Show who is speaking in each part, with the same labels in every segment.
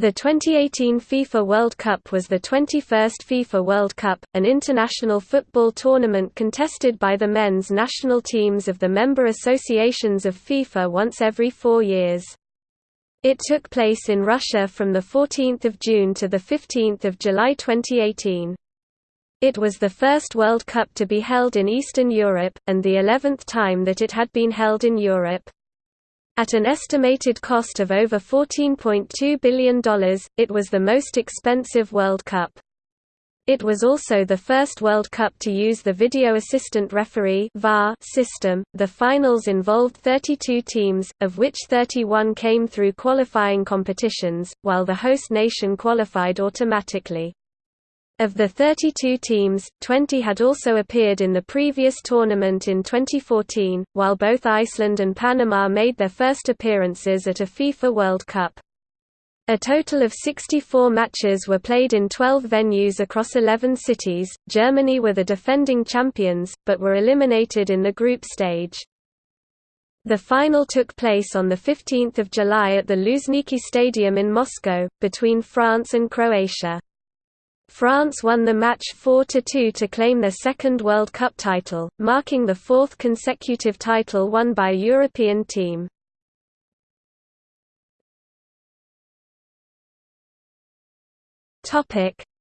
Speaker 1: The 2018 FIFA World Cup was the 21st FIFA World Cup, an international football tournament contested by the men's national teams of the member associations of FIFA once every four years. It took place in Russia from 14 June to 15 July 2018. It was the first World Cup to be held in Eastern Europe, and the eleventh time that it had been held in Europe. At an estimated cost of over $14.2 billion, it was the most expensive World Cup. It was also the first World Cup to use the video assistant referee (VAR) system. The finals involved 32 teams, of which 31 came through qualifying competitions, while the host nation qualified automatically. Of the 32 teams, 20 had also appeared in the previous tournament in 2014, while both Iceland and Panama made their first appearances at a FIFA World Cup. A total of 64 matches were played in 12 venues across 11 cities. Germany were the defending champions, but were eliminated in the group stage. The final took place on 15 July at the Luzhniki Stadium in Moscow, between France and Croatia. France won the match 4–2 to claim their second World Cup title, marking the fourth consecutive title won by a European team.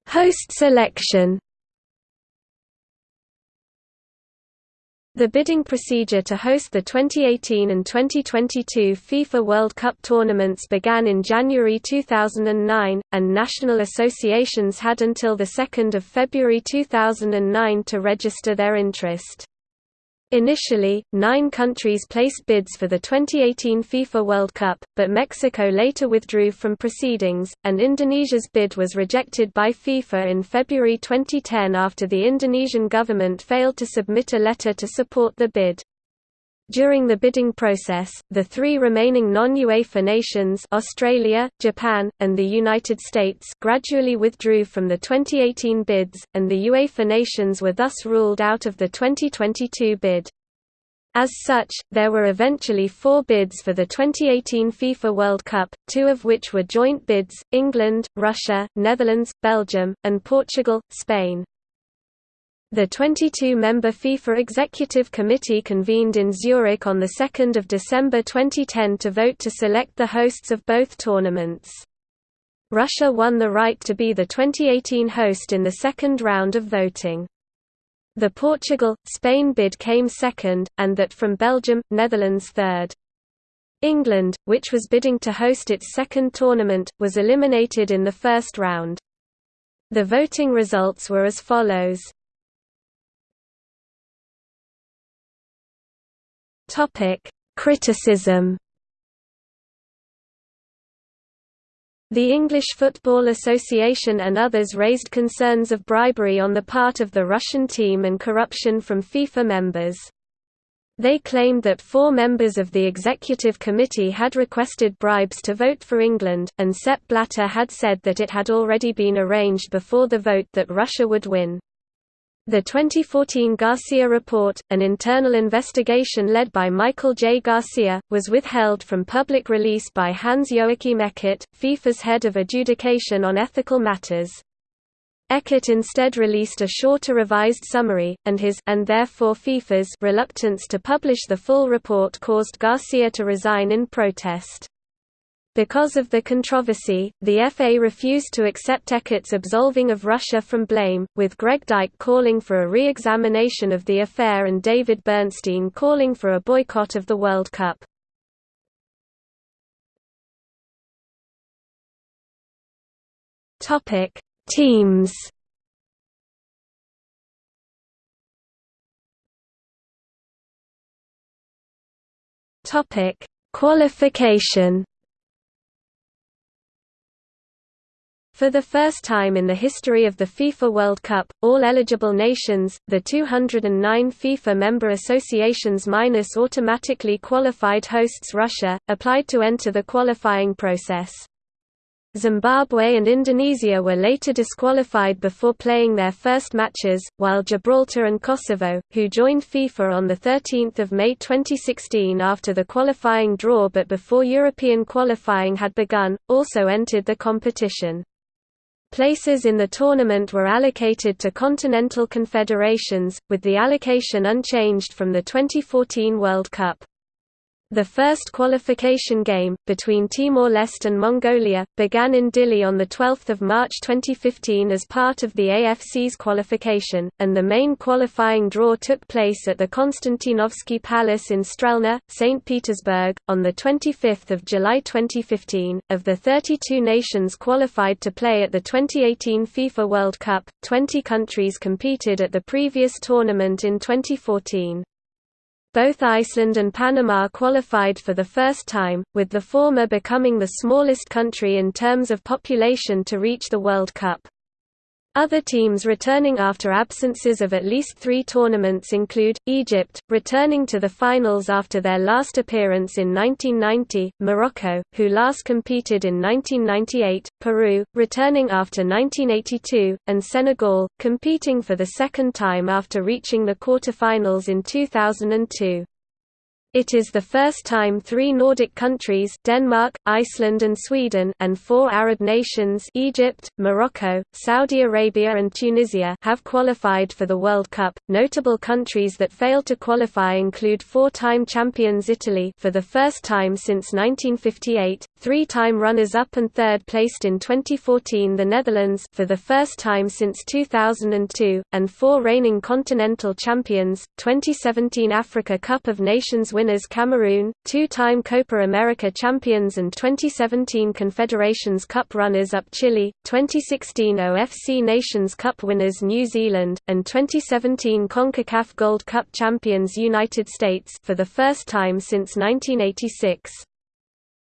Speaker 1: Host selection The bidding procedure to host the 2018 and 2022 FIFA World Cup tournaments began in January 2009, and national associations had until 2 February 2009 to register their interest. Initially, nine countries placed bids for the 2018 FIFA World Cup, but Mexico later withdrew from proceedings, and Indonesia's bid was rejected by FIFA in February 2010 after the Indonesian government failed to submit a letter to support the bid. During the bidding process, the three remaining non-UEFA nations Australia, Japan, and the United States gradually withdrew from the 2018 bids, and the UEFA nations were thus ruled out of the 2022 bid. As such, there were eventually four bids for the 2018 FIFA World Cup, two of which were joint bids, England, Russia, Netherlands, Belgium, and Portugal, Spain. The 22-member FIFA Executive Committee convened in Zurich on 2 December 2010 to vote to select the hosts of both tournaments. Russia won the right to be the 2018 host in the second round of voting. The Portugal-Spain bid came second, and that from Belgium, Netherlands third. England, which was bidding to host its second tournament, was eliminated in the first round. The voting results were as follows. Topic: Criticism. The English Football Association and others raised concerns of bribery on the part of the Russian team and corruption from FIFA members. They claimed that four members of the executive committee had requested bribes to vote for England, and Sepp Blatter had said that it had already been arranged before the vote that Russia would win. The 2014 Garcia Report, an internal investigation led by Michael J. Garcia, was withheld from public release by Hans-Joachim Eckert, FIFA's head of adjudication on ethical matters. Eckert instead released a shorter revised summary, and his and therefore FIFA's reluctance to publish the full report caused Garcia to resign in protest. Because of the controversy, the FA refused to accept Eckert's absolving of Russia from blame, with Greg Dyke calling for a re-examination of the affair and David Bernstein calling for a boycott of the World Cup. Teams Qualification For the first time in the history of the FIFA World Cup, all eligible nations, the 209 FIFA member associations minus automatically qualified hosts Russia, applied to enter the qualifying process. Zimbabwe and Indonesia were later disqualified before playing their first matches, while Gibraltar and Kosovo, who joined FIFA on 13 May 2016 after the qualifying draw but before European qualifying had begun, also entered the competition. Places in the tournament were allocated to continental confederations, with the allocation unchanged from the 2014 World Cup. The first qualification game, between Timor-Leste and Mongolia, began in Dili on 12 March 2015 as part of the AFC's qualification, and the main qualifying draw took place at the Konstantinovsky Palace in Strelna, St. Petersburg, on 25 July 2015. Of the 32 nations qualified to play at the 2018 FIFA World Cup, 20 countries competed at the previous tournament in 2014. Both Iceland and Panama qualified for the first time, with the former becoming the smallest country in terms of population to reach the World Cup. Other teams returning after absences of at least three tournaments include, Egypt, returning to the finals after their last appearance in 1990, Morocco, who last competed in 1998, Peru, returning after 1982, and Senegal, competing for the second time after reaching the quarter-finals in 2002. It is the first time three Nordic countries Denmark, Iceland and Sweden and four Arab nations Egypt, Morocco, Saudi Arabia and Tunisia have qualified for the World Cup. Notable countries that failed to qualify include four-time champions Italy for the first time since 1958, three-time runners-up and third-placed in 2014 the Netherlands for the first time since 2002, and four reigning continental champions, 2017 Africa Cup of Nations winners Cameroon, two-time Copa America champions and 2017 Confederations Cup runners-up Chile, 2016 OFC Nations Cup winners New Zealand, and 2017 CONCACAF Gold Cup champions United States for the first time since 1986.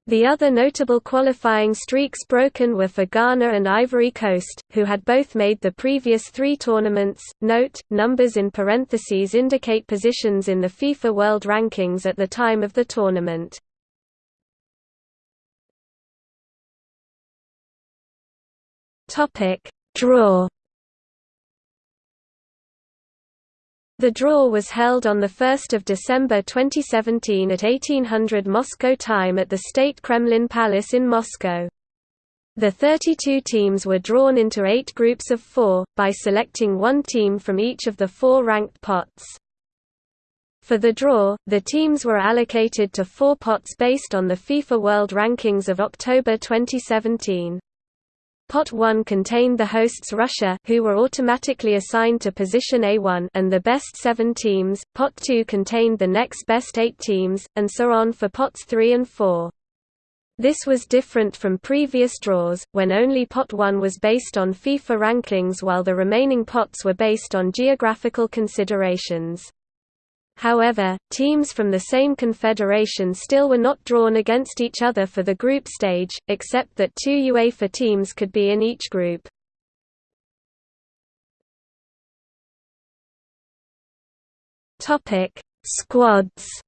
Speaker 1: The other notable qualifying streaks broken were for Ghana and Ivory Coast, who had both made the previous three tournaments. Note: numbers in parentheses indicate positions in the FIFA World Rankings at the time of the tournament. Topic: Draw The draw was held on 1 December 2017 at 1800 Moscow time at the State Kremlin Palace in Moscow. The 32 teams were drawn into eight groups of four, by selecting one team from each of the four ranked pots. For the draw, the teams were allocated to four pots based on the FIFA World Rankings of October 2017. Pot 1 contained the hosts Russia who were automatically assigned to position A1 and the best 7 teams, Pot 2 contained the next best 8 teams, and so on for Pots 3 and 4. This was different from previous draws, when only Pot 1 was based on FIFA rankings while the remaining pots were based on geographical considerations. However, teams from the same confederation still were not drawn against each other for the group stage, except that two UEFA teams could be in each group. Squads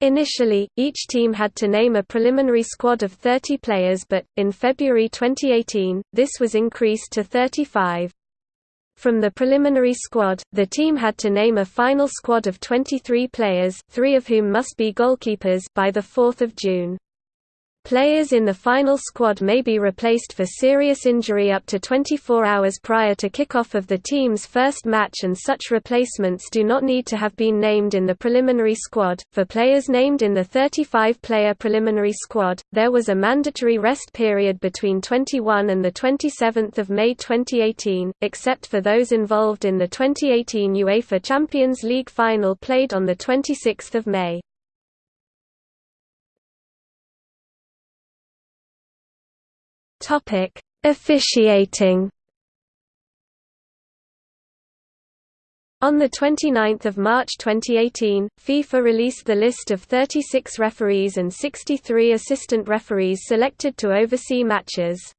Speaker 1: Initially, each team had to name a preliminary squad of 30 players but, in February 2018, this was increased to 35. From the preliminary squad, the team had to name a final squad of 23 players, three of whom must be goalkeepers, by 4 June. Players in the final squad may be replaced for serious injury up to 24 hours prior to kickoff of the team's first match and such replacements do not need to have been named in the preliminary squad. For players named in the 35-player preliminary squad, there was a mandatory rest period between 21 and the 27th of May 2018, except for those involved in the 2018 UEFA Champions League final played on the 26th of May. Topic: Officiating. On 29 March 2018, FIFA released the list of 36 referees and 63 assistant referees selected to oversee matches.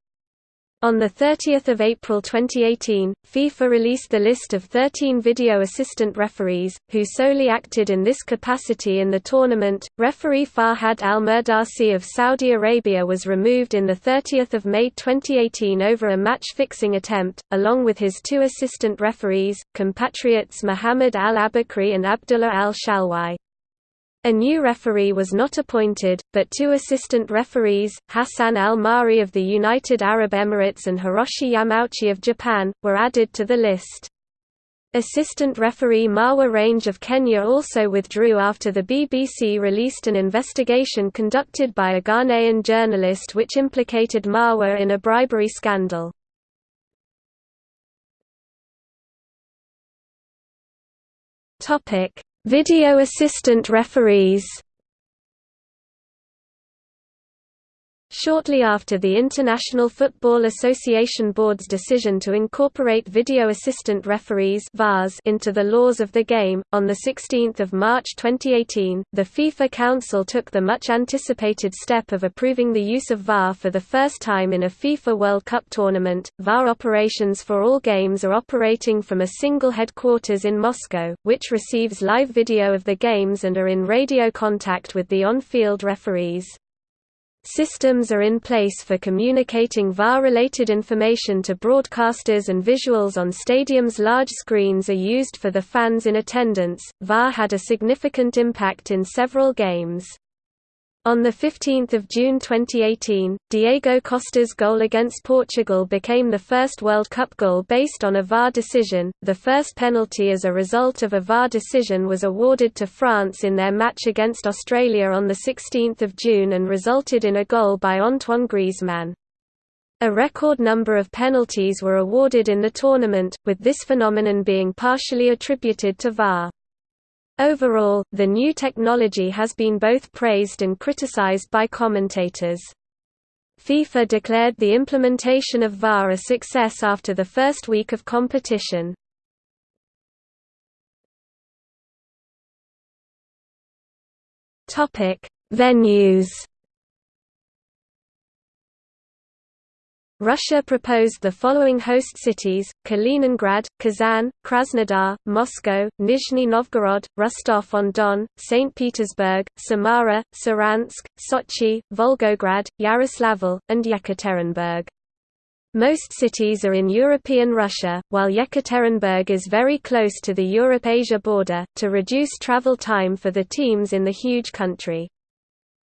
Speaker 1: On 30 April 2018, FIFA released the list of 13 video assistant referees, who solely acted in this capacity in the tournament. Referee Fahad Al Mirdasi of Saudi Arabia was removed in 30 May 2018 over a match-fixing attempt, along with his two assistant referees, compatriots Muhammad Al Abakri and Abdullah Al Shalwai. A new referee was not appointed, but two assistant referees, Hassan al-Mahri of the United Arab Emirates and Hiroshi Yamauchi of Japan, were added to the list. Assistant referee Marwa Range of Kenya also withdrew after the BBC released an investigation conducted by a Ghanaian journalist which implicated Marwa in a bribery scandal. Topic: Video assistant referees Shortly after the International Football Association Board's decision to incorporate video assistant referees VARs into the laws of the game, on 16 March 2018, the FIFA Council took the much-anticipated step of approving the use of VAR for the first time in a FIFA World Cup tournament. VAR operations for all games are operating from a single headquarters in Moscow, which receives live video of the games and are in radio contact with the on-field referees. Systems are in place for communicating VAR-related information to broadcasters and visuals on stadiums large screens are used for the fans in attendance. VAR had a significant impact in several games. On 15 June 2018, Diego Costa's goal against Portugal became the first World Cup goal based on a VAR decision. The first penalty as a result of a VAR decision was awarded to France in their match against Australia on 16 June and resulted in a goal by Antoine Griezmann. A record number of penalties were awarded in the tournament, with this phenomenon being partially attributed to VAR. Overall, the new technology has been both praised and criticized by commentators. FIFA declared the implementation of VAR a success after the first week of competition. Venues Russia proposed the following host cities, Kaliningrad, Kazan, Krasnodar, Moscow, Nizhny Novgorod, Rostov-on-Don, St. Petersburg, Samara, Saransk, Sochi, Volgograd, Yaroslavl, and Yekaterinburg. Most cities are in European Russia, while Yekaterinburg is very close to the Europe-Asia border, to reduce travel time for the teams in the huge country.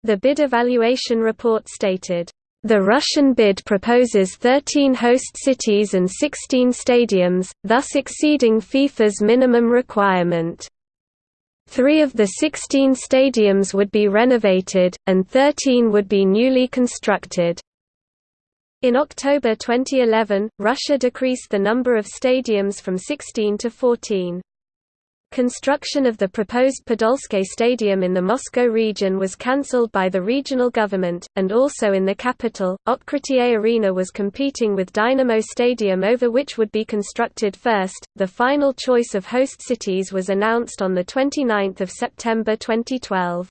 Speaker 1: The bid evaluation report stated, the Russian bid proposes 13 host cities and 16 stadiums, thus exceeding FIFA's minimum requirement. Three of the 16 stadiums would be renovated, and 13 would be newly constructed. In October 2011, Russia decreased the number of stadiums from 16 to 14. Construction of the proposed Podolsky Stadium in the Moscow region was cancelled by the regional government, and also in the capital, Otkritie Arena was competing with Dynamo Stadium over which would be constructed first. The final choice of host cities was announced on 29 September 2012.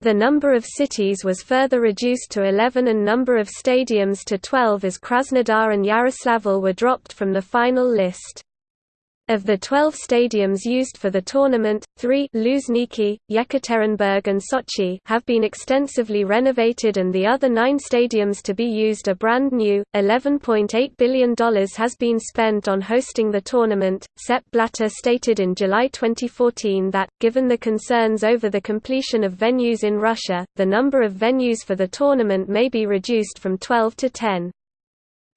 Speaker 1: The number of cities was further reduced to 11 and number of stadiums to 12 as Krasnodar and Yaroslavl were dropped from the final list. Of the 12 stadiums used for the tournament, three Luzhniki, Yekaterinburg and Sochi have been extensively renovated and the other nine stadiums to be used are brand new. $11.8 billion has been spent on hosting the tournament. Sepp Blatter stated in July 2014 that, given the concerns over the completion of venues in Russia, the number of venues for the tournament may be reduced from 12 to 10.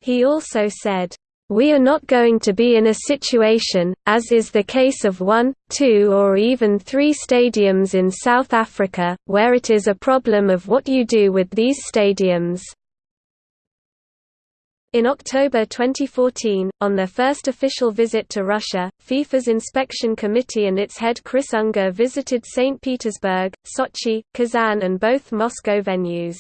Speaker 1: He also said, we are not going to be in a situation, as is the case of one, two or even three stadiums in South Africa, where it is a problem of what you do with these stadiums. In October 2014, on their first official visit to Russia, FIFA's inspection committee and its head Chris Unger visited St. Petersburg, Sochi, Kazan and both Moscow venues.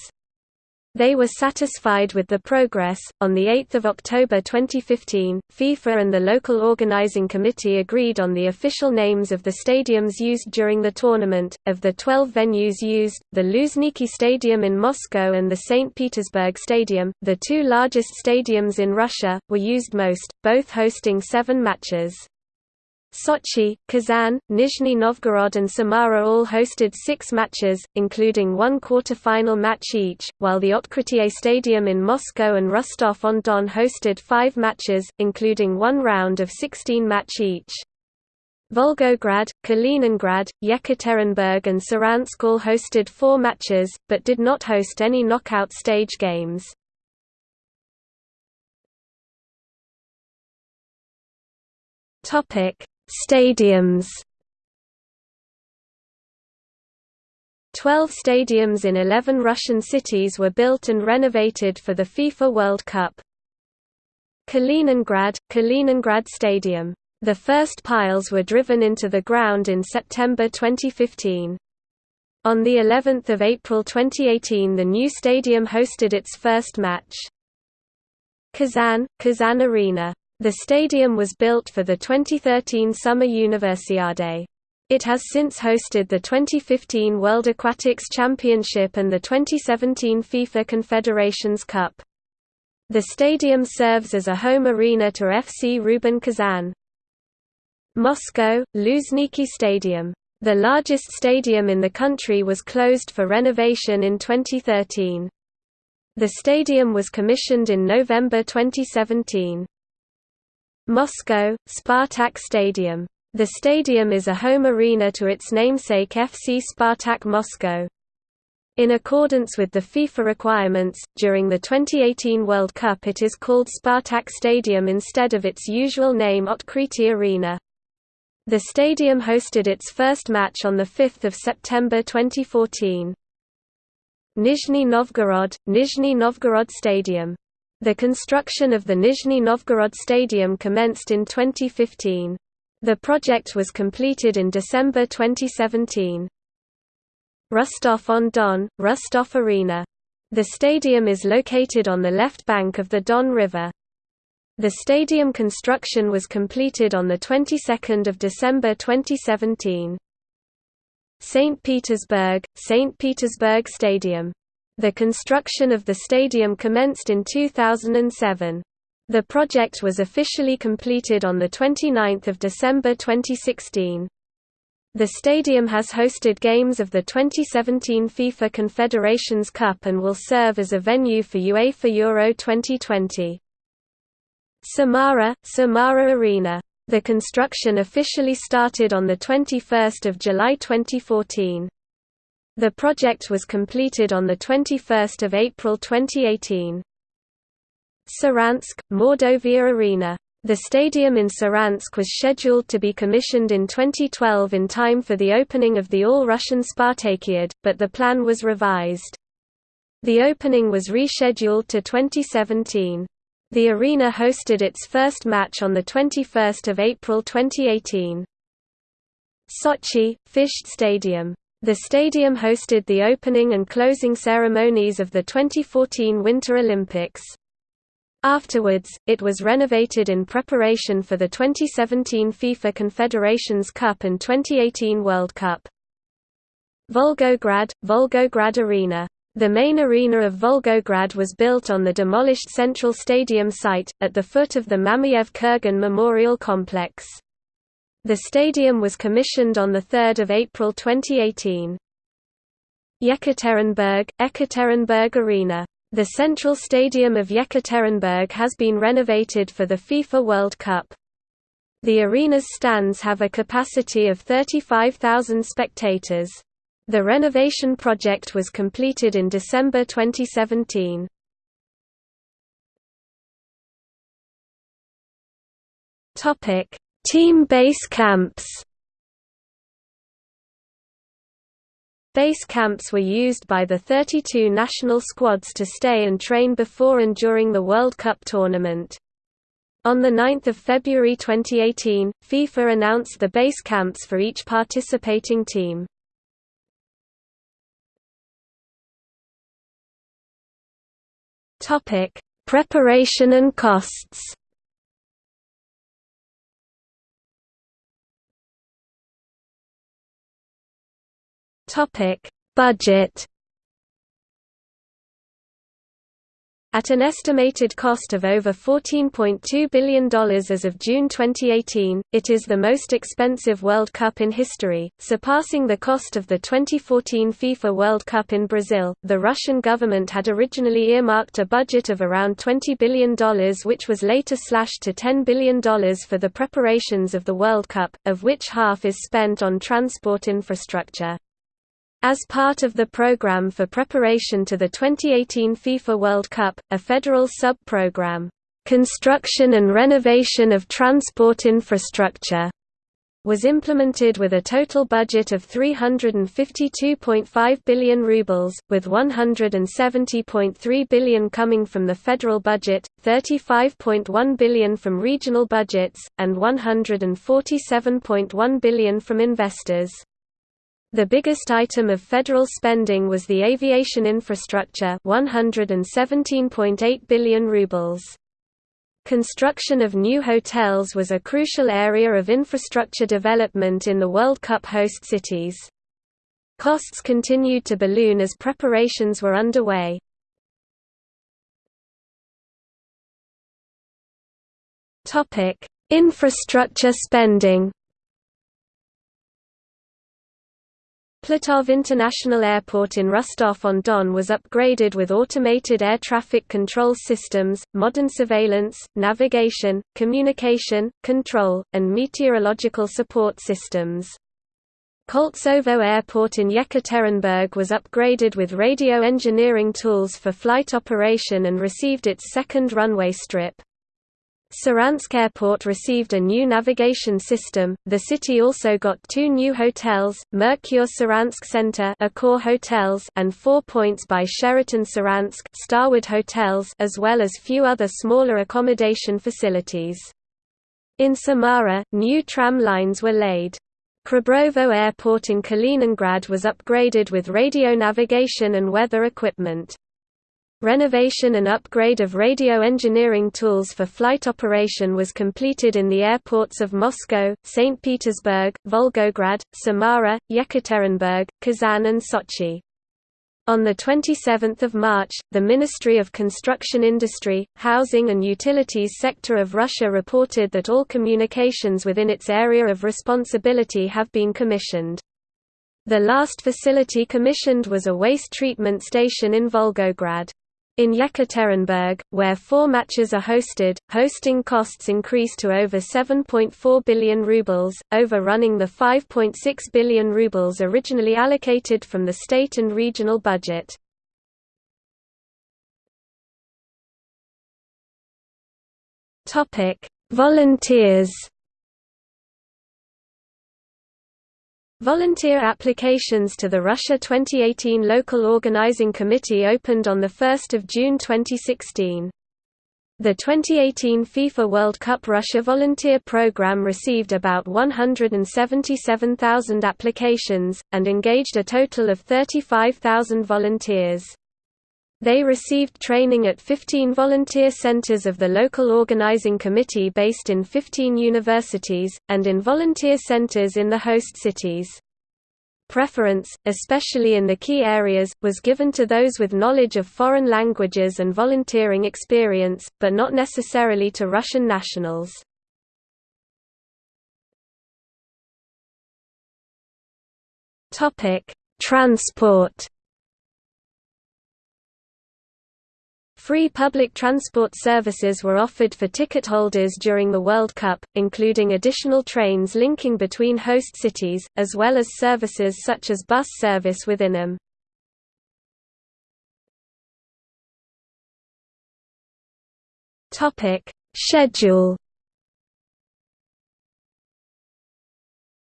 Speaker 1: They were satisfied with the progress. On the 8th of October 2015, FIFA and the local organizing committee agreed on the official names of the stadiums used during the tournament. Of the 12 venues used, the Luzhniki Stadium in Moscow and the St. Petersburg Stadium, the two largest stadiums in Russia, were used most, both hosting 7 matches. Sochi, Kazan, Nizhny Novgorod and Samara all hosted six matches, including one quarter-final match each, while the Otkritie Stadium in Moscow and Rostov-on-Don hosted five matches, including one round of 16 match each. Volgograd, Kaliningrad, Yekaterinburg and Saransk all hosted four matches, but did not host any knockout stage games. Topic Stadiums Twelve stadiums in eleven Russian cities were built and renovated for the FIFA World Cup. Kaliningrad, Kaliningrad Stadium. The first piles were driven into the ground in September 2015. On the 11th of April 2018 the new stadium hosted its first match. Kazan, Kazan Arena the stadium was built for the 2013 Summer Universiade. It has since hosted the 2015 World Aquatics Championship and the 2017 FIFA Confederations Cup. The stadium serves as a home arena to FC Rubin Kazan. Moscow, Luzhniki Stadium. The largest stadium in the country was closed for renovation in 2013. The stadium was commissioned in November 2017. Moscow, Spartak Stadium. The stadium is a home arena to its namesake FC Spartak Moscow. In accordance with the FIFA requirements, during the 2018 World Cup it is called Spartak Stadium instead of its usual name Otkritie Arena. The stadium hosted its first match on 5 September 2014. Nizhny Novgorod, Nizhny Novgorod Stadium the construction of the Nizhny Novgorod Stadium commenced in 2015. The project was completed in December 2017. Rostov-on-Don, Rostov Arena. The stadium is located on the left bank of the Don River. The stadium construction was completed on the 22nd of December 2017. St. Petersburg, St. Petersburg Stadium the construction of the stadium commenced in 2007. The project was officially completed on 29 December 2016. The stadium has hosted games of the 2017 FIFA Confederations Cup and will serve as a venue for UEFA Euro 2020. Samara, Samara Arena. The construction officially started on 21 July 2014. The project was completed on 21 April 2018. Saransk, Mordovia Arena. The stadium in Saransk was scheduled to be commissioned in 2012 in time for the opening of the All-Russian Spartakiad, but the plan was revised. The opening was rescheduled to 2017. The arena hosted its first match on 21 April 2018. Sochi, Fisht Stadium the stadium hosted the opening and closing ceremonies of the 2014 Winter Olympics. Afterwards, it was renovated in preparation for the 2017 FIFA Confederations Cup and 2018 World Cup. Volgograd, Volgograd Arena. The main arena of Volgograd was built on the demolished Central Stadium site, at the foot of the Mamayev Kurgan Memorial Complex. The stadium was commissioned on 3 April 2018. Yekaterinburg, Ekaterinburg Arena. The central stadium of Yekaterinburg has been renovated for the FIFA World Cup. The arena's stands have a capacity of 35,000 spectators. The renovation project was completed in December 2017. Topic: Team base camps Base camps were used by the 32 national squads to stay and train before and during the World Cup tournament. On 9 February 2018, FIFA announced the base camps for each participating team. Preparation and costs. Topic: Budget. At an estimated cost of over $14.2 billion as of June 2018, it is the most expensive World Cup in history, surpassing the cost of the 2014 FIFA World Cup in Brazil. The Russian government had originally earmarked a budget of around $20 billion, which was later slashed to $10 billion for the preparations of the World Cup, of which half is spent on transport infrastructure. As part of the program for preparation to the 2018 FIFA World Cup, a federal sub-program, "'Construction and Renovation of Transport Infrastructure' was implemented with a total budget of 352.5 billion rubles, with 170.3 billion coming from the federal budget, 35.1 billion from regional budgets, and 147.1 billion from investors. The biggest item of federal spending was the aviation infrastructure 117.8 billion rubles. Construction of new hotels was a crucial area of infrastructure development in the World Cup host cities. Costs continued to balloon as preparations were underway. Infrastructure spending Platov International Airport in Rostov-on-Don was upgraded with automated air traffic control systems, modern surveillance, navigation, communication, control, and meteorological support systems. Koltsovo Airport in Yekaterinburg was upgraded with radio engineering tools for flight operation and received its second runway strip. Saransk Airport received a new navigation system. The city also got two new hotels, Mercure Saransk Center Accor Hotels and Four Points by Sheraton Saransk Starwood Hotels as well as few other smaller accommodation facilities. In Samara, new tram lines were laid. Khrabrovo Airport in Kaliningrad was upgraded with radio navigation and weather equipment. Renovation and upgrade of radio engineering tools for flight operation was completed in the airports of Moscow, St. Petersburg, Volgograd, Samara, Yekaterinburg, Kazan and Sochi. On 27 March, the Ministry of Construction Industry, Housing and Utilities sector of Russia reported that all communications within its area of responsibility have been commissioned. The last facility commissioned was a waste treatment station in Volgograd. In Yekaterinburg, where four matches are hosted, hosting costs increase to over 7.4 billion rubles, overrunning the 5.6 billion rubles originally allocated from the state and regional budget. Volunteers Volunteer applications to the Russia 2018 Local Organizing Committee opened on 1 June 2016. The 2018 FIFA World Cup Russia Volunteer Program received about 177,000 applications, and engaged a total of 35,000 volunteers. They received training at 15 volunteer centers of the local organizing committee based in 15 universities, and in volunteer centers in the host cities. Preference, especially in the key areas, was given to those with knowledge of foreign languages and volunteering experience, but not necessarily to Russian nationals. Transport Free public transport services were offered for ticket holders during the World Cup, including additional trains linking between host cities, as well as services such as bus service within them. Schedule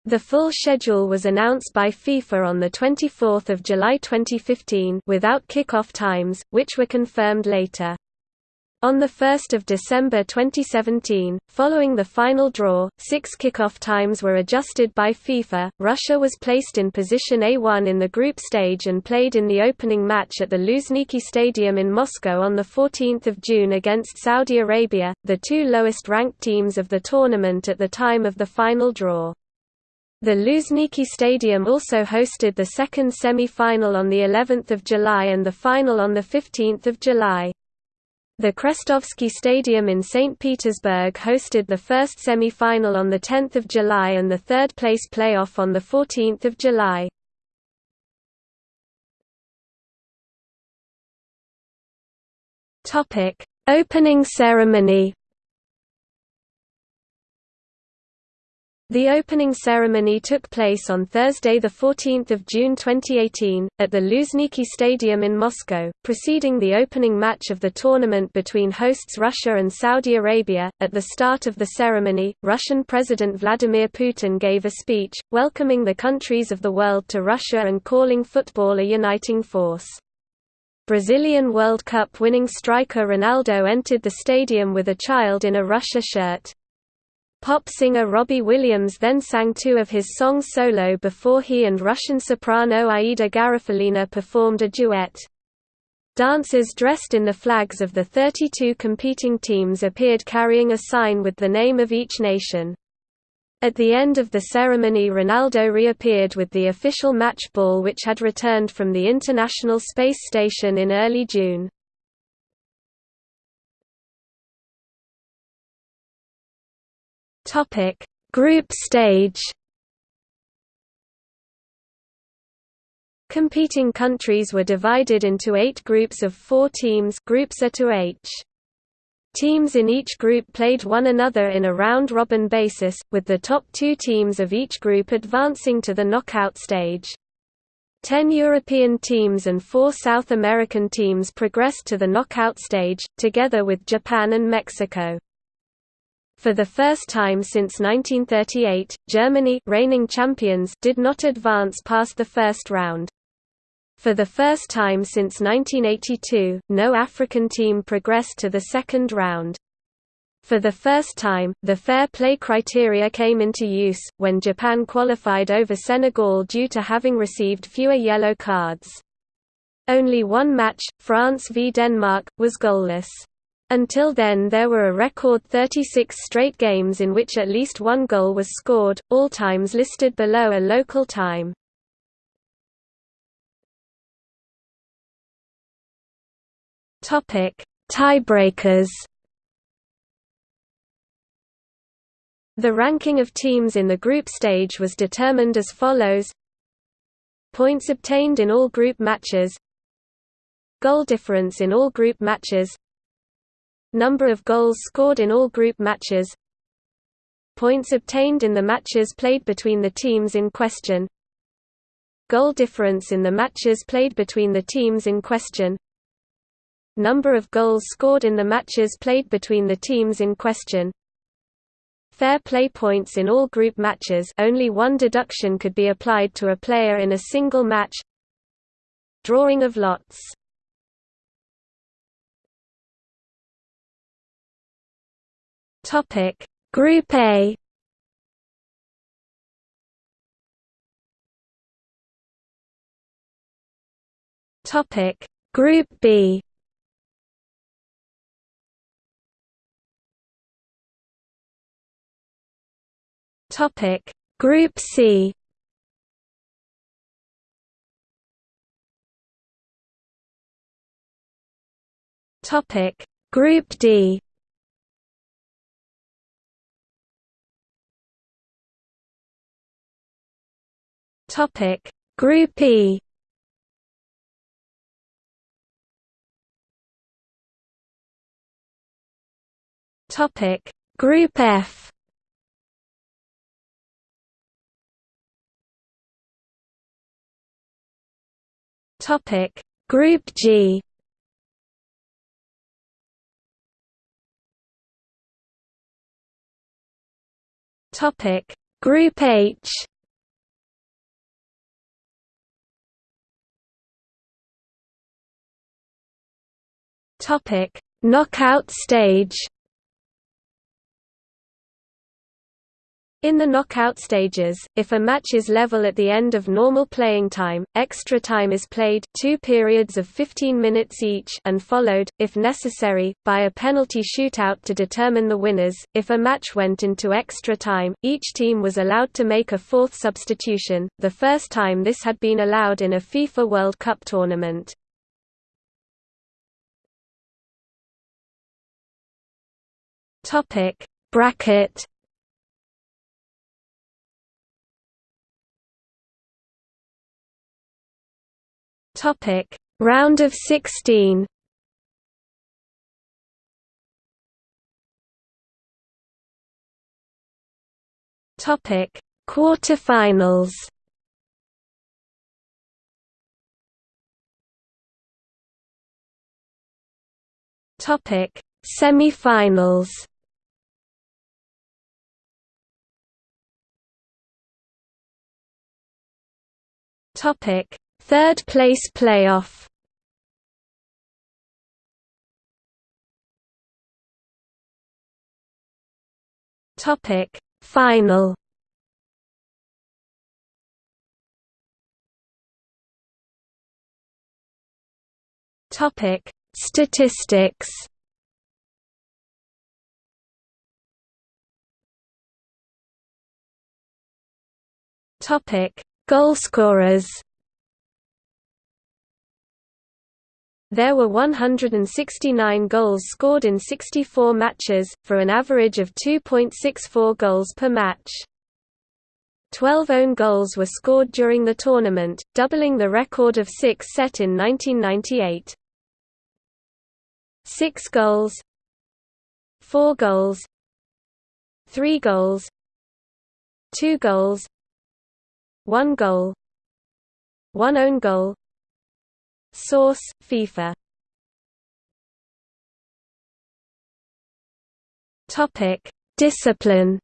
Speaker 1: The full schedule was announced by FIFA on 24 July 2015 without kick-off times, which were confirmed later. On 1 December 2017, following the final draw, six kickoff times were adjusted by FIFA. Russia was placed in position A1 in the group stage and played in the opening match at the Luzhniki Stadium in Moscow on 14 June against Saudi Arabia, the two lowest-ranked teams of the tournament at the time of the final draw. The Luzhniki Stadium also hosted the second semi-final on the 11th of July and the final on the 15th of July. The Krestovsky Stadium in St. Petersburg hosted the first semi-final on 10 July and the third-place playoff on 14 July. Opening ceremony The opening ceremony took place on Thursday 14 June 2018, at the Luzhniki Stadium in Moscow, preceding the opening match of the tournament between hosts Russia and Saudi Arabia. At the start of the ceremony, Russian President Vladimir Putin gave a speech, welcoming the countries of the world to Russia and calling football a uniting force. Brazilian World Cup winning striker Ronaldo entered the stadium with a child in a Russia shirt. Pop singer Robbie Williams then sang two of his songs solo before he and Russian soprano Aida Garifullina performed a duet. Dancers dressed in the flags of the 32 competing teams appeared carrying a sign with the name of each nation. At the end of the ceremony Ronaldo reappeared with the official match ball which had returned from the International Space Station in early June. Topic: Group stage. Competing countries were divided into 8 groups of 4 teams, groups A to H. Teams in each group played one another in a round-robin basis, with the top two teams of each group advancing to the knockout stage. Ten European teams and four South American teams progressed to the knockout stage, together with Japan and Mexico. For the first time since 1938, Germany reigning champions did not advance past the first round. For the first time since 1982, no African team progressed to the second round. For the first time, the fair play criteria came into use, when Japan qualified over Senegal due to having received fewer yellow cards. Only one match, France v Denmark, was goalless. Until then there were a record 36 straight games in which at least one goal was scored, all times listed below a local time. Tiebreakers. The ranking of teams in the group stage was determined as follows. Points obtained in all group matches. Goal difference in all group matches Number of goals scored in all group matches Points obtained in the matches played between the teams in question Goal difference in the matches played between the teams in question Number of goals scored in the matches played between the teams in question. Fair play points in all group matches only one deduction could be applied to a player in a single match. Drawing of lots Topic. Group A. Topic. Group B. Topic. Group C. Topic. Group D Topic Group E. Topic Group F. Topic Group G. Topic Group H Topic Knockout stage In the knockout stages, if a match is level at the end of normal playing time, extra time is played two periods of 15 minutes each and followed, if necessary, by a penalty shootout to determine the winners. If a match went into extra time, each team was allowed to make a fourth substitution, the first time this had been allowed in a FIFA World Cup tournament. Topic: Bracket Topic: Round of 16. Topic: Quarterfinals. Topic: Semifinals. Topic: Third place playoff? Topic Final? Topic Statistics? Topic Goalscorers There were 169 goals scored in 64 matches, for an average of 2.64 goals per match. 12 own goals were scored during the tournament, doubling the record of six set in 1998. Six goals. Four goals. Three goals. Two goals One goal One own goal Source: FIFA. Discipline.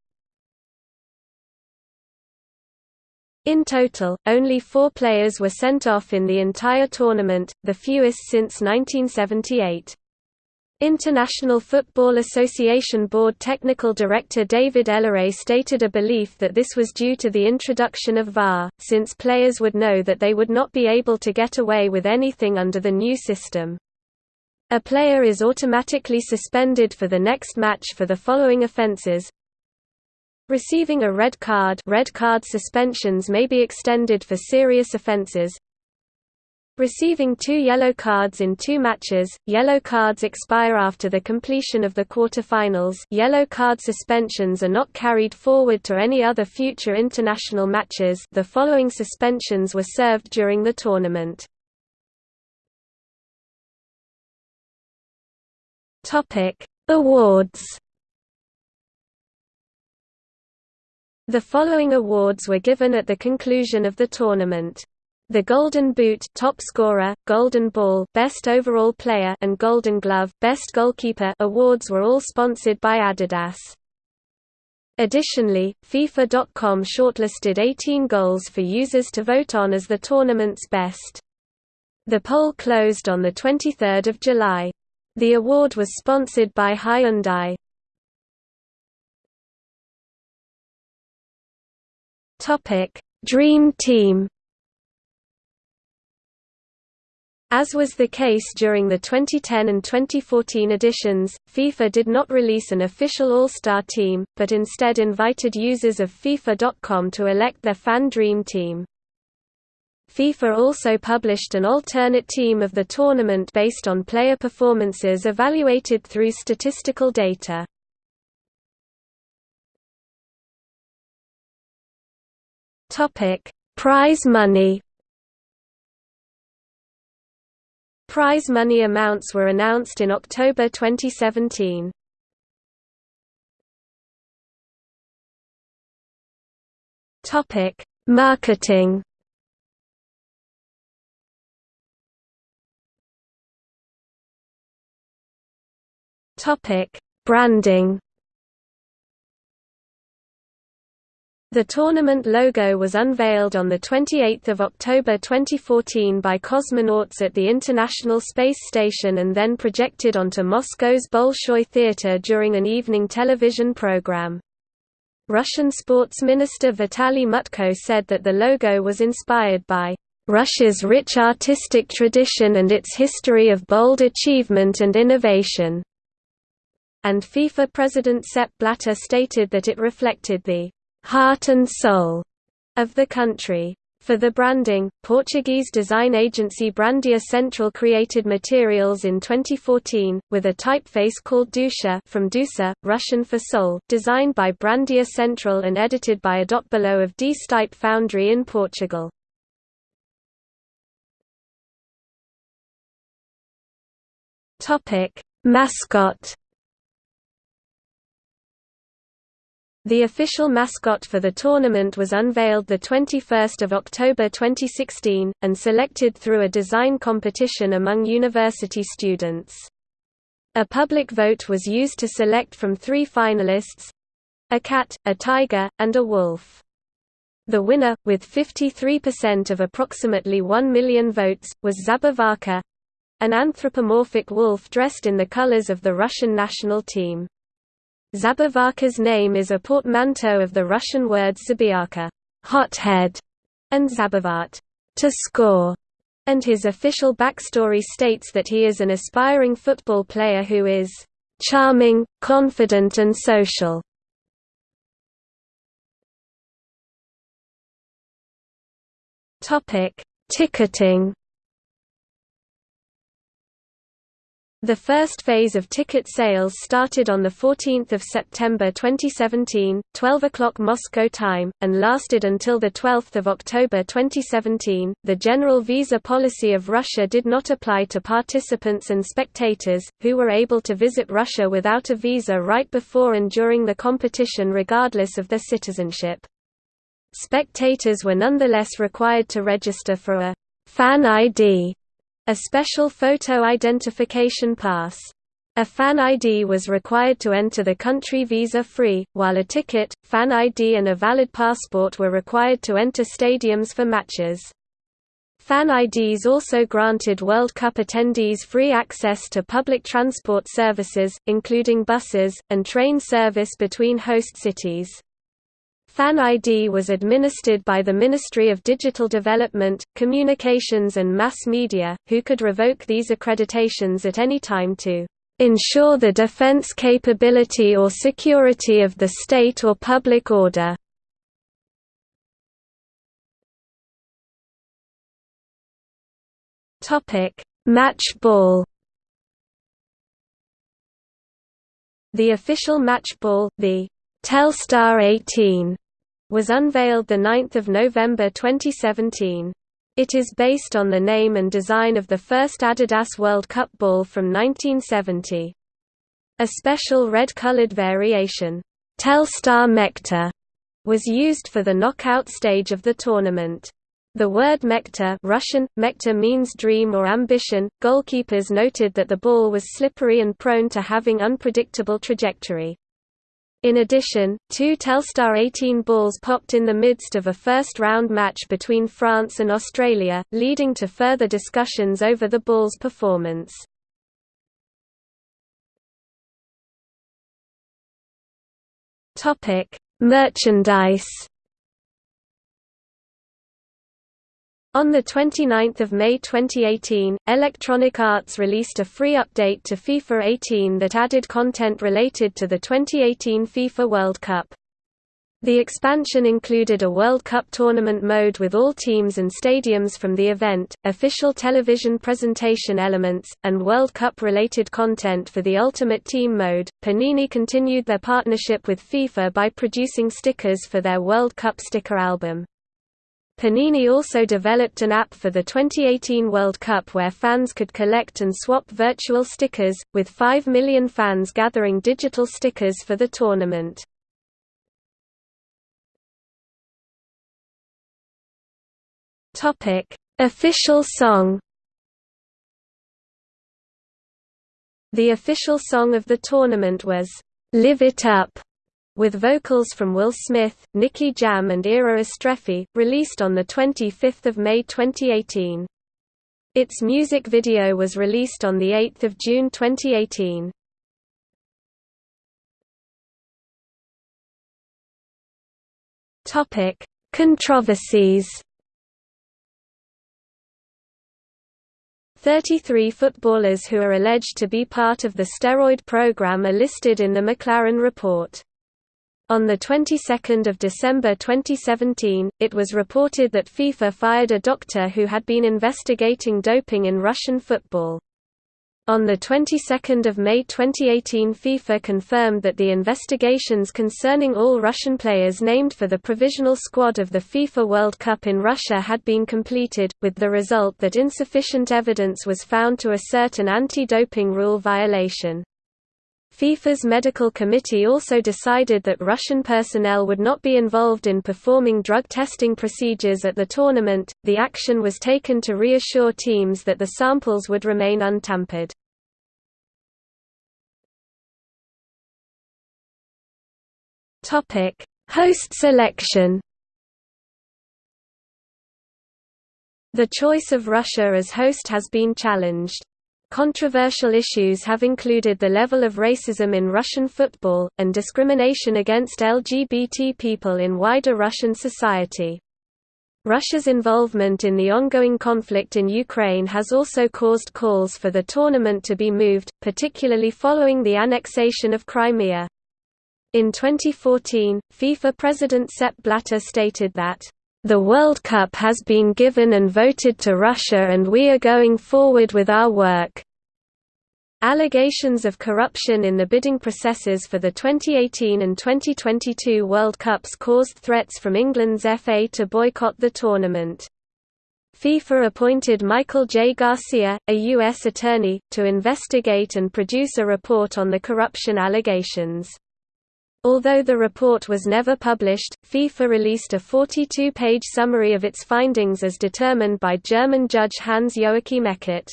Speaker 1: In total, only four players were sent off in the entire tournament, the fewest since 1978. International Football Association Board Technical Director David Elleray stated a belief that this was due to the introduction of VAR, since players would know that they would not be able to get away with anything under the new system. A player is automatically suspended for the next match for the following offences, Receiving a red card red card suspensions may be extended for serious offences Receiving two yellow cards in two matches, yellow cards expire after the completion of the quarterfinals yellow card suspensions are not carried forward to any other future international matches the following suspensions were served during the tournament. Awards The following awards were given at the conclusion of the tournament. The Golden Boot top scorer, Golden Ball best overall player and Golden Glove best goalkeeper awards were all sponsored by Adidas. Additionally, FIFA.com shortlisted 18 goals for users to vote on as the tournament's best. The poll closed on 23 July. The award was sponsored by Hyundai. Dream Team As was the case during the 2010 and 2014 editions, FIFA did not release an official All-Star team, but instead invited users of FIFA.com to elect their fan dream team. FIFA also published an alternate team of the tournament based on player performances evaluated through statistical data. Prize money Prize money amounts were announced in October 2017. Topic: Marketing. Topic: Branding. The tournament logo was unveiled on 28 October 2014 by cosmonauts at the International Space Station and then projected onto Moscow's Bolshoi Theatre during an evening television program. Russian sports minister Vitaly Mutko said that the logo was inspired by Russia's rich artistic tradition and its history of bold achievement and innovation. And FIFA president Sepp Blatter stated that it reflected the heart and soul of the country. For the branding, Portuguese design agency Brandia Central created materials in 2014, with a typeface called Dusha from Dusa, Russian for soul, designed by Brandia Central and edited by a dot below of DSType Foundry in Portugal. Mascot The official mascot for the tournament was unveiled 21 October 2016, and selected through a design competition among university students. A public vote was used to select from three finalists—a cat, a tiger, and a wolf. The winner, with 53% of approximately 1 million votes, was Zabivaka—an anthropomorphic wolf dressed in the colors of the Russian national team. Zabivaka's name is a portmanteau of the Russian words zabiaka hothead", and zabivat to score", and his official backstory states that he is an aspiring football player who is charming, confident and social. Ticketing The first phase of ticket sales started on 14 September 2017, 12 o'clock Moscow time, and lasted until 12 October 2017. The general visa policy of Russia did not apply to participants and spectators, who were able to visit Russia without a visa right before and during the competition regardless of their citizenship. Spectators were nonetheless required to register for a fan ID a special photo identification pass. A fan ID was required to enter the country visa-free, while a ticket, fan ID and a valid passport were required to enter stadiums for matches. Fan IDs also granted World Cup attendees free access to public transport services, including buses, and train service between host cities. Fan ID was administered by the Ministry of Digital Development, Communications and Mass Media, who could revoke these accreditations at any time to ensure the defense capability or security of the state or public order. Match ball The official match ball, the Telstar 18, was unveiled 9 November 2017. It is based on the name and design of the first Adidas World Cup ball from 1970. A special red-colored variation, Telstar Mechta, was used for the knockout stage of the tournament. The word mechta Russian, mechta means dream or ambition. Goalkeepers noted that the ball was slippery and prone to having unpredictable trajectory. In addition, two Telstar 18 balls popped in the midst of a first-round match between France and Australia, leading to further discussions over the ball's performance. Merchandise On 29 May 2018, Electronic Arts released a free update to FIFA 18 that added content related to the 2018 FIFA World Cup. The expansion included a World Cup tournament mode with all teams and stadiums from the event, official television presentation elements, and World Cup-related content for the Ultimate Team mode. Panini continued their partnership with FIFA by producing stickers for their World Cup sticker album. Panini also developed an app for the 2018 World Cup where fans could collect and swap virtual stickers, with 5 million fans gathering digital stickers for the tournament. Official song The official song of the tournament was, "'Live It Up' with vocals from Will Smith, Nicky Jam and Era Istrefi, released on 25 May 2018. Its music video was released on 8 June 2018. Controversies 33 footballers who are alleged to be part of the steroid program are listed in the McLaren report. On the 22nd of December 2017, it was reported that FIFA fired a doctor who had been investigating doping in Russian football. On the 22nd of May 2018 FIFA confirmed that the investigations concerning all Russian players named for the provisional squad of the FIFA World Cup in Russia had been completed, with the result that insufficient evidence was found to assert an anti-doping rule violation. FIFA's medical committee also decided that Russian personnel would not be involved in performing drug testing procedures at the tournament. The action was taken to reassure teams that the samples would remain untampered. Topic: Host selection. The choice of Russia as host has been challenged. Controversial issues have included the level of racism in Russian football, and discrimination against LGBT people in wider Russian society. Russia's involvement in the ongoing conflict in Ukraine has also caused calls for the tournament to be moved, particularly following the annexation of Crimea. In 2014, FIFA President Sepp Blatter stated that the World Cup has been given and voted to Russia and we are going forward with our work. Allegations of corruption in the bidding processes for the 2018 and 2022 World Cups caused threats from England's FA to boycott the tournament. FIFA appointed Michael J. Garcia, a U.S. attorney, to investigate and produce a report on the corruption allegations. Although the report was never published, FIFA released a 42-page summary of its findings as determined by German judge Hans-Joachim Eckert.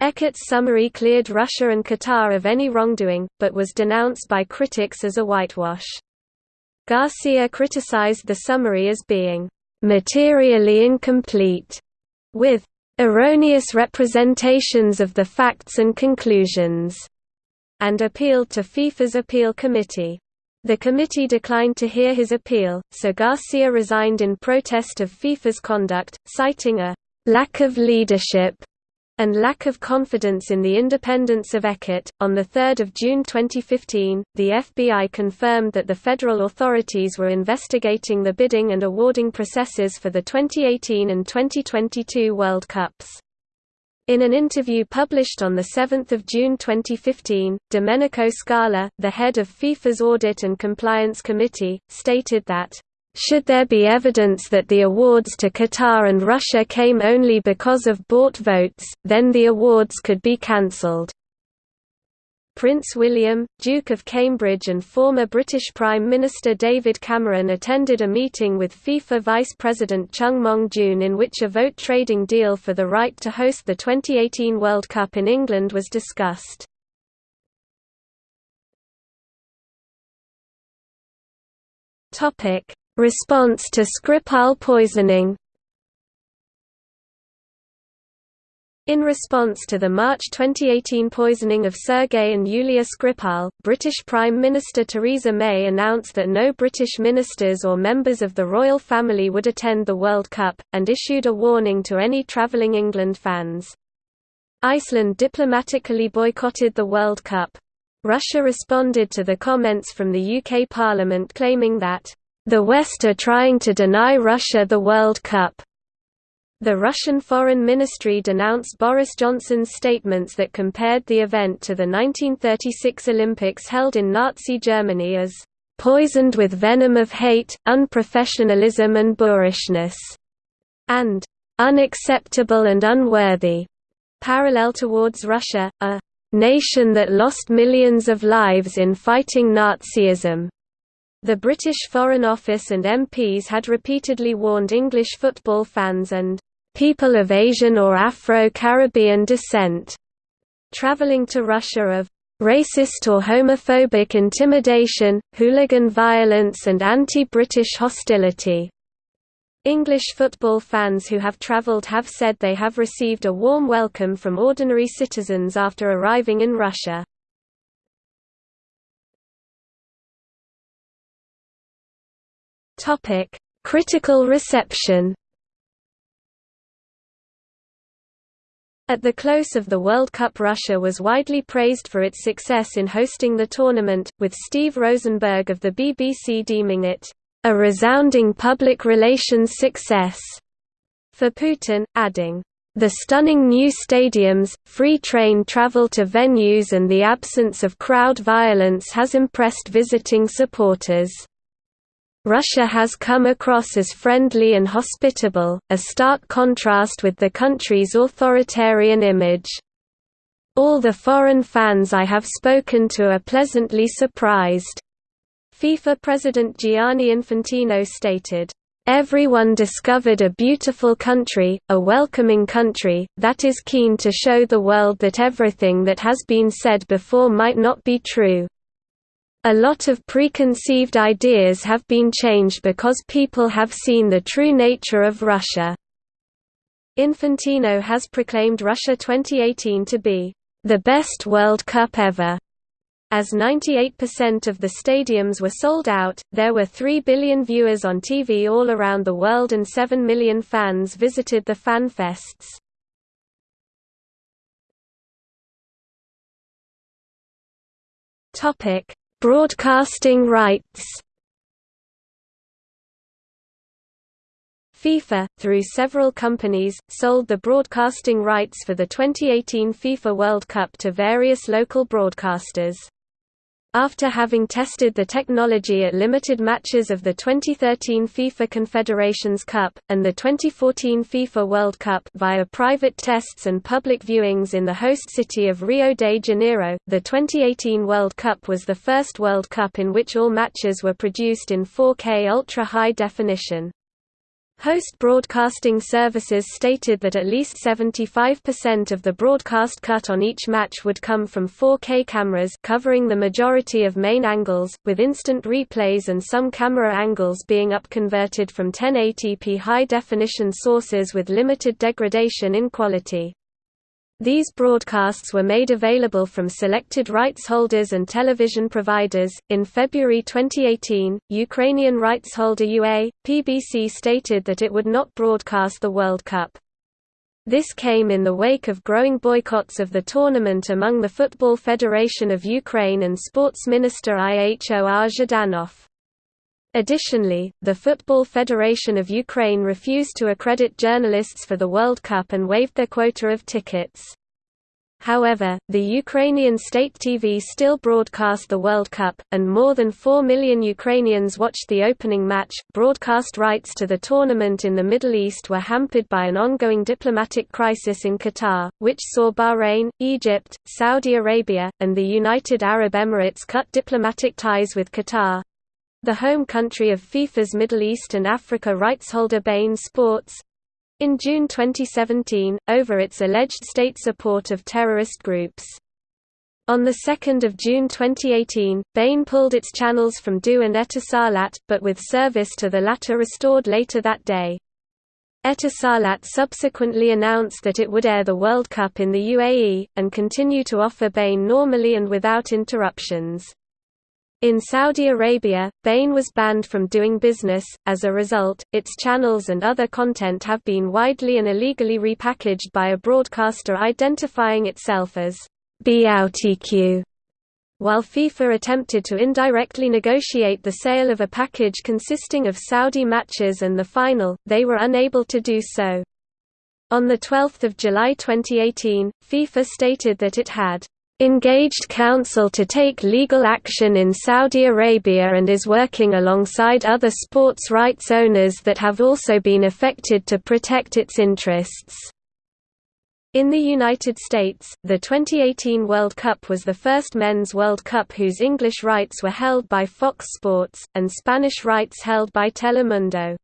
Speaker 1: Eckert's summary cleared Russia and Qatar of any wrongdoing, but was denounced by critics as a whitewash. Garcia criticized the summary as being materially incomplete, with erroneous representations of the facts and conclusions, and appealed to FIFA's appeal committee. The committee declined to hear his appeal, so Garcia resigned in protest of FIFA's conduct, citing a lack of leadership and lack of confidence in the independence of Eckert. On 3 June 2015, the FBI confirmed that the federal authorities were investigating the bidding and awarding processes for the 2018 and 2022 World Cups. In an interview published on 7 June 2015, Domenico Scala, the head of FIFA's Audit and Compliance Committee, stated that, "...should there be evidence that the awards to Qatar and Russia came only because of bought votes, then the awards could be cancelled." Prince William, Duke of Cambridge and former British Prime Minister David Cameron attended a meeting with FIFA Vice President Chung Mong-joon in which a vote trading deal for the right to host the 2018 World Cup in England was discussed. Response to Skripal poisoning In response to the March 2018 poisoning of Sergei and Yulia Skripal, British Prime Minister Theresa May announced that no British ministers or members of the royal family would attend the World Cup, and issued a warning to any travelling England fans. Iceland diplomatically boycotted the World Cup. Russia responded to the comments from the UK Parliament claiming that, "...the West are trying to deny Russia the World Cup." The Russian Foreign Ministry denounced Boris Johnson's statements that compared the event to the 1936 Olympics held in Nazi Germany as poisoned with venom of hate, unprofessionalism and boorishness, and unacceptable and unworthy. Parallel towards Russia, a nation that lost millions of lives in fighting Nazism. The British Foreign Office and MPs had repeatedly warned English football fans and people of Asian or Afro-Caribbean descent, traveling to Russia of racist or homophobic intimidation, hooligan violence and anti-British hostility. English football fans who have travelled have said they have received a warm welcome from ordinary citizens after arriving in Russia. Critical reception At the close of the World Cup Russia was widely praised for its success in hosting the tournament, with Steve Rosenberg of the BBC deeming it, "...a resounding public relations success." For Putin, adding, the stunning new stadiums, free train travel to venues and the absence of crowd violence has impressed visiting supporters. Russia has come across as friendly and hospitable, a stark contrast with the country's authoritarian image. All the foreign fans I have spoken to are pleasantly surprised. FIFA President Gianni Infantino stated, Everyone discovered a beautiful country, a welcoming country, that is keen to show the world that everything that has been said before might not be true. A lot of preconceived ideas have been changed because people have seen the true nature of Russia. Infantino has proclaimed Russia 2018 to be the best World Cup ever. As 98% of the stadiums were sold out, there were 3 billion viewers on TV all around the world and 7 million fans visited the fan fests. Topic: Broadcasting rights FIFA, through several companies, sold the broadcasting rights for the 2018 FIFA World Cup to various local broadcasters. After having tested the technology at limited matches of the 2013 FIFA Confederations Cup, and the 2014 FIFA World Cup via private tests and public viewings in the host city of Rio de Janeiro, the 2018 World Cup was the first World Cup in which all matches were produced in 4K ultra-high definition. Host broadcasting services stated that at least 75% of the broadcast cut on each match would come from 4K cameras covering the majority of main angles, with instant replays and some camera angles being upconverted from 1080p high-definition sources with limited degradation in quality. These broadcasts were made available from selected rights holders and television providers. In February 2018, Ukrainian rights holder UA, PBC stated that it would not broadcast the World Cup. This came in the wake of growing boycotts of the tournament among the Football Federation of Ukraine and Sports Minister Ihor Zhdanov. Additionally, the Football Federation of Ukraine refused to accredit journalists for the World Cup and waived their quota of tickets. However, the Ukrainian state TV still broadcast the World Cup, and more than 4 million Ukrainians watched the opening match. Broadcast rights to the tournament in the Middle East were hampered by an ongoing diplomatic crisis in Qatar, which saw Bahrain, Egypt, Saudi Arabia, and the United Arab Emirates cut diplomatic ties with Qatar, the home country of FIFA's Middle East and Africa rights holder beIN Sports, in June 2017, over its alleged state support of terrorist groups. On 2 June 2018, beIN pulled its channels from du and Etisalat, but with service to the latter restored later that day. Etisalat subsequently announced that it would air the World Cup in the UAE, and continue to offer beIN normally and without interruptions. In Saudi Arabia, beIN was banned from doing business, as a result, its channels and other content have been widely and illegally repackaged by a broadcaster identifying itself as beoutQ. While FIFA attempted to indirectly negotiate the sale of a package consisting of Saudi matches and the final, they were unable to do so. On 12 July 2018, FIFA stated that it had engaged counsel to take legal action in Saudi Arabia and is working alongside other sports rights owners that have also been affected to protect its interests. In the United States, the 2018 World Cup was the first men's World Cup whose English rights were held by Fox Sports, and Spanish rights held by Telemundo.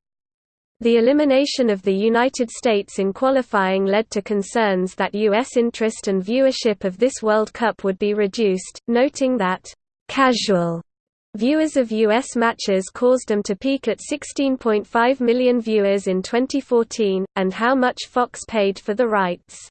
Speaker 1: The elimination of the United States in qualifying led to concerns that U.S. interest and viewership of this World Cup would be reduced, noting that, "...casual." Viewers of U.S. matches caused them to peak at 16.5 million viewers in 2014, and how much Fox paid for the rights.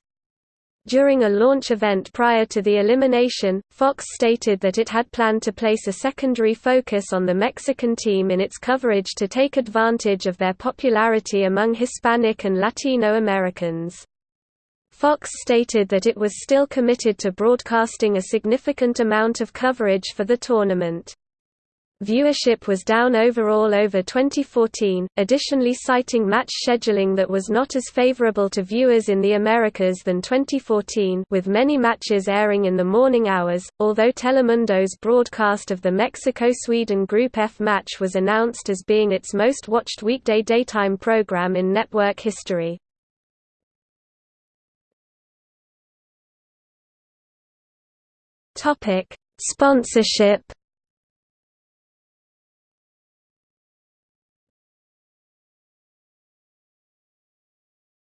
Speaker 1: During a launch event prior to the elimination, Fox stated that it had planned to place a secondary focus on the Mexican team in its coverage to take advantage of their popularity among Hispanic and Latino Americans. Fox stated that it was still committed to broadcasting a significant amount of coverage for the tournament. Viewership was down overall over 2014, additionally citing match scheduling that was not as favorable to viewers in the Americas than 2014 with many matches airing in the morning hours, although Telemundo's broadcast of the Mexico-Sweden Group F match was announced as being its most watched weekday daytime program in network history. Sponsorship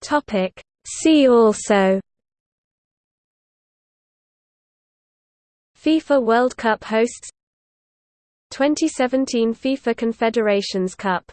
Speaker 1: Topic. See also FIFA World Cup hosts 2017 FIFA Confederations Cup